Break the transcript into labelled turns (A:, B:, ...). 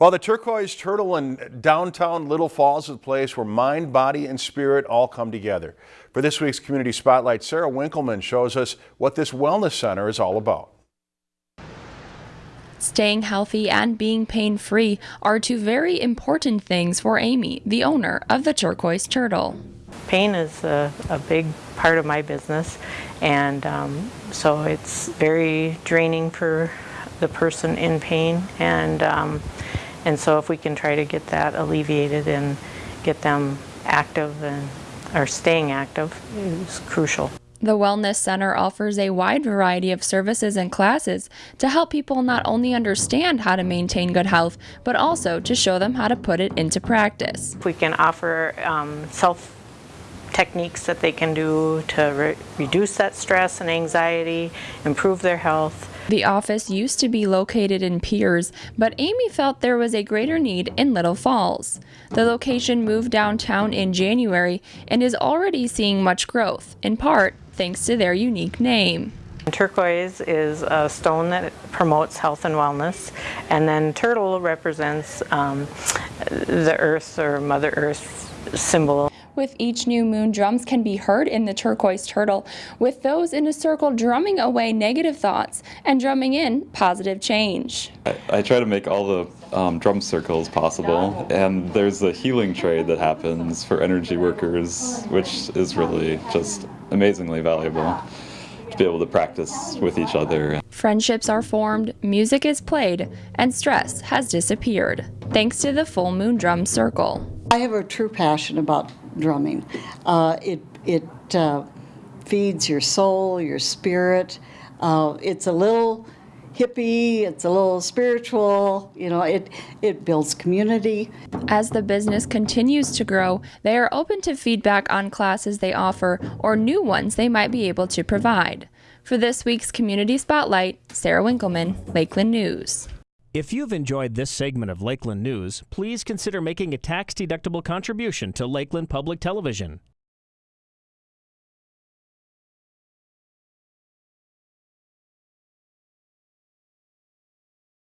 A: Well, the Turquoise Turtle in downtown Little Falls is a place where mind, body, and spirit all come together. For this week's Community Spotlight, Sarah Winkleman shows us what this wellness center is all about.
B: Staying healthy and being pain free are two very important things for Amy, the owner of the Turquoise Turtle.
C: Pain is a, a big part of my business, and um, so it's very draining for the person in pain. And um, and so if we can try to get that alleviated and get them active and or staying active is crucial.
B: The Wellness Center offers a wide variety of services and classes to help people not only understand how to maintain good health, but also to show them how to put it into practice.
C: We can offer um, self techniques that they can do to re reduce that stress and anxiety, improve their health,
B: the office used to be located in Pierz, but Amy felt there was a greater need in Little Falls. The location moved downtown in January and is already seeing much growth, in part thanks to their unique name.
C: Turquoise is a stone that promotes health and wellness, and then turtle represents um, the earth or Mother Earth symbol
B: with each new moon, drums can be heard in the turquoise turtle, with those in a circle drumming away negative thoughts and drumming in positive change.
D: I, I try to make all the um, drum circles possible, and there's a healing trade that happens for energy workers, which is really just amazingly valuable to be able to practice with each other.
B: Friendships are formed, music is played, and stress has disappeared, thanks to the full moon drum circle.
E: I have a true passion about drumming. Uh, it it uh, feeds your soul, your spirit. Uh, it's a little hippie, it's a little spiritual, you know, it, it builds community.
B: As the business continues to grow, they are open to feedback on classes they offer or new ones they might be able to provide. For this week's Community Spotlight, Sarah Winkleman, Lakeland News.
F: If you've enjoyed this segment of Lakeland News, please consider making a tax-deductible contribution to Lakeland Public Television.